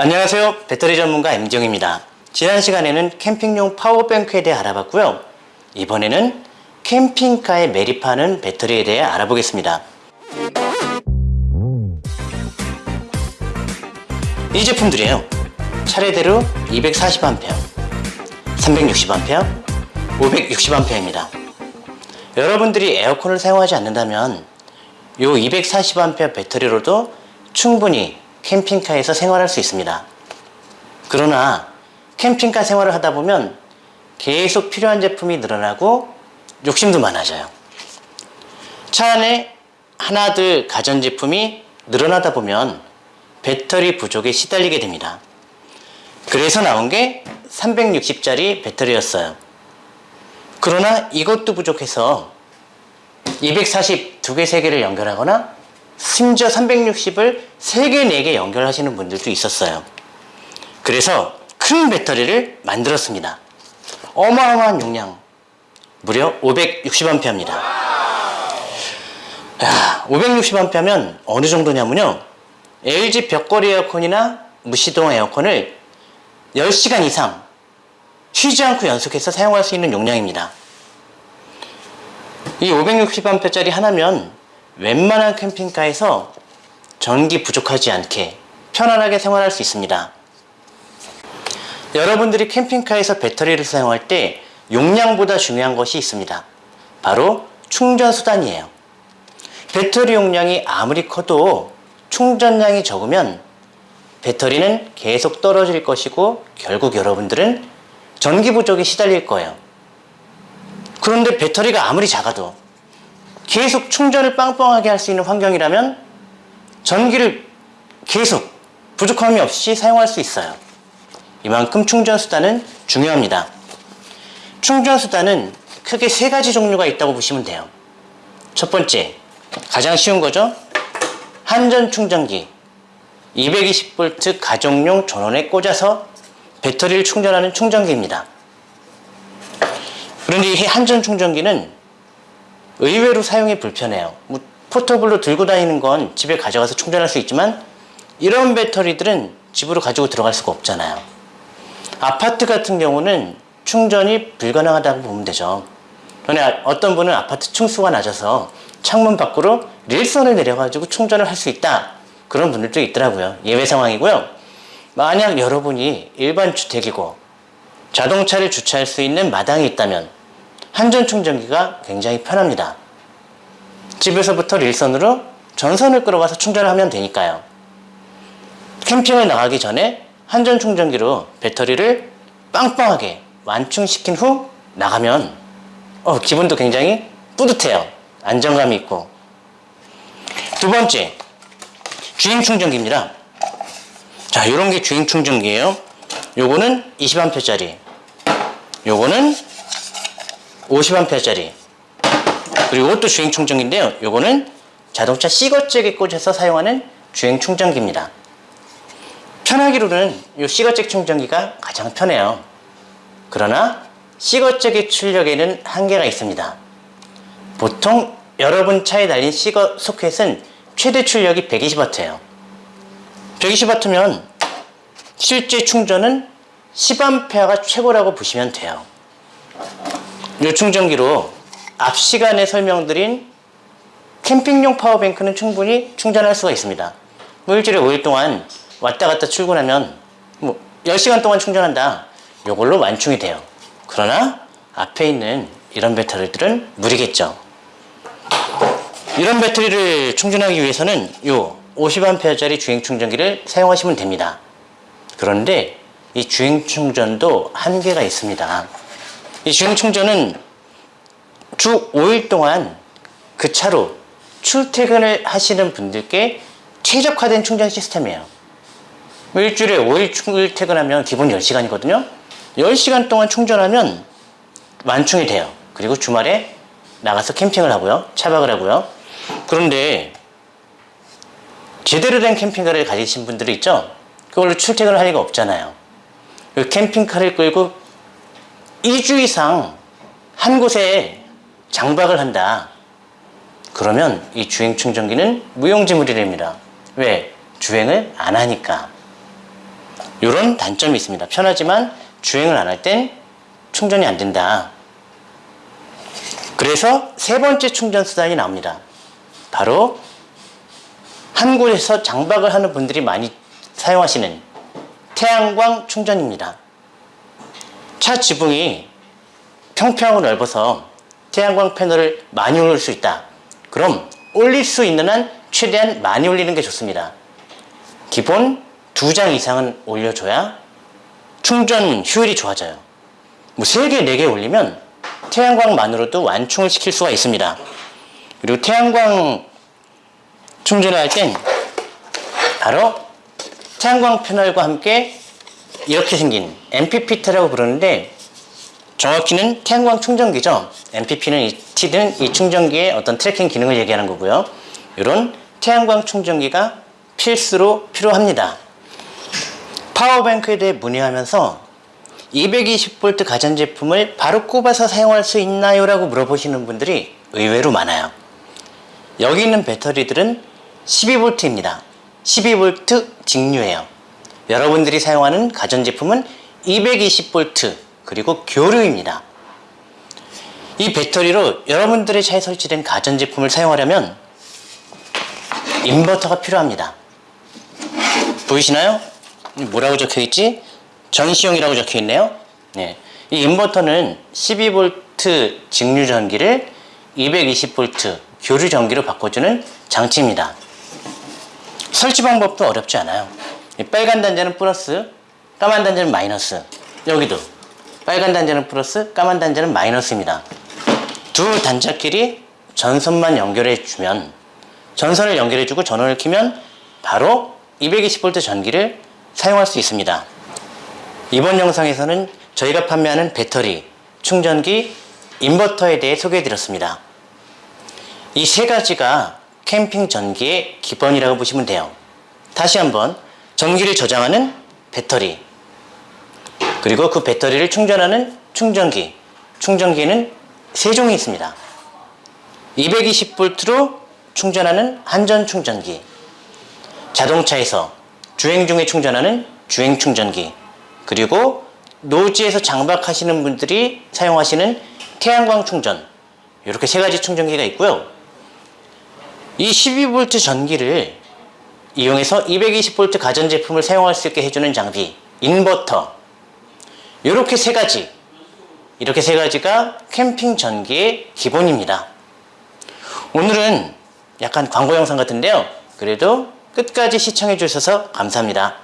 안녕하세요. 배터리 전문가 임정입니다. 지난 시간에는 캠핑용 파워뱅크에 대해 알아봤고요. 이번에는 캠핑카에 매립하는 배터리에 대해 알아보겠습니다. 이 제품들이에요. 차례대로 240A 360A 560A입니다. 여러분들이 에어컨을 사용하지 않는다면 이 240A 배터리로도 충분히 캠핑카에서 생활할 수 있습니다. 그러나 캠핑카 생활을 하다 보면 계속 필요한 제품이 늘어나고 욕심도 많아져요. 차 안에 하나둘 가전제품이 늘어나다 보면 배터리 부족에 시달리게 됩니다. 그래서 나온 게 360짜리 배터리였어요. 그러나 이것도 부족해서 240 두 개, 세 개를 연결하거나 심지어 360을 3개, 4개 연결하시는 분들도 있었어요. 그래서 큰 배터리를 만들었습니다. 어마어마한 용량, 무려 560A입니다. 560A면 어느 정도냐면요. LG 벽걸이 에어컨이나 무시동 에어컨을 10시간 이상 쉬지 않고 연속해서 사용할 수 있는 용량입니다. 이 560A짜리 하나면 웬만한 캠핑카에서 전기 부족하지 않게 편안하게 생활할 수 있습니다. 여러분들이 캠핑카에서 배터리를 사용할 때 용량보다 중요한 것이 있습니다. 바로 충전 수단이에요. 배터리 용량이 아무리 커도 충전량이 적으면 배터리는 계속 떨어질 것이고 결국 여러분들은 전기 부족에 시달릴 거예요. 그런데 배터리가 아무리 작아도 계속 충전을 빵빵하게 할 수 있는 환경이라면 전기를 계속 부족함이 없이 사용할 수 있어요. 이만큼 충전 수단은 중요합니다. 충전 수단은 크게 세 가지 종류가 있다고 보시면 돼요. 첫 번째, 가장 쉬운 거죠. 한전 충전기 220V 가정용 전원에 꽂아서 배터리를 충전하는 충전기입니다. 그런데 이 한전 충전기는 의외로 사용이 불편해요. 뭐 포터블로 들고 다니는 건 집에 가져가서 충전할 수 있지만 이런 배터리들은 집으로 가지고 들어갈 수가 없잖아요. 아파트 같은 경우는 충전이 불가능하다고 보면 되죠. 그런데 어떤 분은 아파트 층수가 낮아서 창문 밖으로 릴선을 내려가지고 충전을 할 수 있다. 그런 분들도 있더라고요. 예외 상황이고요. 만약 여러분이 일반 주택이고 자동차를 주차할 수 있는 마당이 있다면 한전 충전기가 굉장히 편합니다. 집에서부터 릴선으로 전선을 끌어가서 충전을 하면 되니까요. 캠핑을 나가기 전에 한전 충전기로 배터리를 빵빵하게 완충시킨 후 나가면 어, 기분도 굉장히 뿌듯해요. 안정감이 있고. 두 번째, 주행 충전기입니다. 자, 이런 게 주행 충전기예요. 요거는 20A짜리. 요거는 50A짜리. 그리고 이것도 주행 충전기인데요. 요거는 자동차 시거잭에 꽂아서 사용하는 주행 충전기입니다. 편하기로는 이 시거잭 충전기가 가장 편해요. 그러나 시거잭의 출력에는 한계가 있습니다. 보통 여러분 차에 달린 시거 소켓은 최대 출력이 120W예요. 120W면 실제 충전은 10A가 최고라고 보시면 돼요. 이 충전기로 앞 시간에 설명드린 캠핑용 파워뱅크는 충분히 충전할 수가 있습니다. 뭐 일주일에 5일 동안 왔다 갔다 출근하면 뭐 10시간 동안 충전한다. 이걸로 완충이 돼요. 그러나 앞에 있는 이런 배터리들은 무리겠죠. 이런 배터리를 충전하기 위해서는 이 50A짜리 주행 충전기를 사용하시면 됩니다. 그런데 이 주행 충전도 한계가 있습니다. 이 주행 충전은 주 5일 동안 그 차로 출퇴근을 하시는 분들께 최적화된 충전 시스템이에요. 뭐 일주일에 5일 출퇴근하면 기본 10시간이거든요. 10시간 동안 충전하면 완충이 돼요. 그리고 주말에 나가서 캠핑을 하고요. 차박을 하고요. 그런데 제대로 된 캠핑카를 가지신 분들이 있죠? 그걸로 출퇴근을 할 리가 없잖아요. 그 캠핑카를 끌고 2주 이상 한 곳에 장박을 한다. 그러면 이 주행 충전기는 무용지물이 됩니다. 왜? 주행을 안 하니까. 이런 단점이 있습니다. 편하지만 주행을 안 할 땐 충전이 안 된다. 그래서 세 번째 충전 수단이 나옵니다. 바로 한 곳에서 장박을 하는 분들이 많이 사용하시는 태양광 충전입니다. 차 지붕이 평평하고 넓어서 태양광 패널을 많이 올릴 수 있다. 그럼 올릴 수 있는 한 최대한 많이 올리는 게 좋습니다. 기본 두 장 이상은 올려줘야 충전 효율이 좋아져요. 뭐 3개, 4개 올리면 태양광만으로도 완충을 시킬 수가 있습니다. 그리고 태양광 충전을 할 땐 바로 태양광 패널과 함께 이렇게 생긴 MPPT라고 부르는데 정확히는 태양광 충전기죠. MPP는 이 T는 이 충전기의 어떤 tracking 기능을 얘기하는 거고요. 이런 태양광 충전기가 필수로 필요합니다. power bank에 대해 문의하면서 220V 가전제품을 바로 꼽아서 사용할 수 있나요? 라고 물어보시는 분들이 의외로 많아요. 여기 있는 배터리들은 12V입니다. 12V 직류예요. 여러분들이 사용하는 가전제품은 220V 그리고 교류입니다. 이 배터리로 여러분들의 차에 설치된 가전제품을 사용하려면 인버터가 필요합니다. 보이시나요? 뭐라고 적혀 있지? 전시용이라고 적혀 있네요. 네. 이 인버터는 12V 직류 전기를 220V 교류 전기로 바꿔주는 장치입니다. 설치 방법도 어렵지 않아요. 이 빨간 단자는 플러스, 까만 단자는 마이너스. 여기도 빨간 단자는 플러스, 까만 단자는 마이너스입니다. 두 단자끼리 전선만 연결해 주면 전선을 연결해 주고 전원을 켜면 바로 220V 전기를 사용할 수 있습니다. 이번 영상에서는 저희가 판매하는 배터리, 충전기, 인버터에 대해 소개해 드렸습니다. 이 세 가지가 캠핑 전기의 기본이라고 보시면 돼요. 다시 한번 전기를 저장하는 배터리, 그리고 그 배터리를 충전하는 충전기, 충전기에는 세 종이 있습니다. 220V로 충전하는 한전 충전기, 자동차에서 주행 중에 충전하는 주행 충전기, 그리고 노지에서 장박하시는 분들이 사용하시는 태양광 충전, 이렇게 세 가지 충전기가 있고요. 이 12V 전기를 이용해서 220V 가전제품을 사용할 수 있게 해주는 장비, 인버터, 이렇게 세 가지, 이렇게 세 가지가 캠핑 전기의 기본입니다. 오늘은 약간 광고 영상 같은데요. 그래도 끝까지 시청해 주셔서 감사합니다.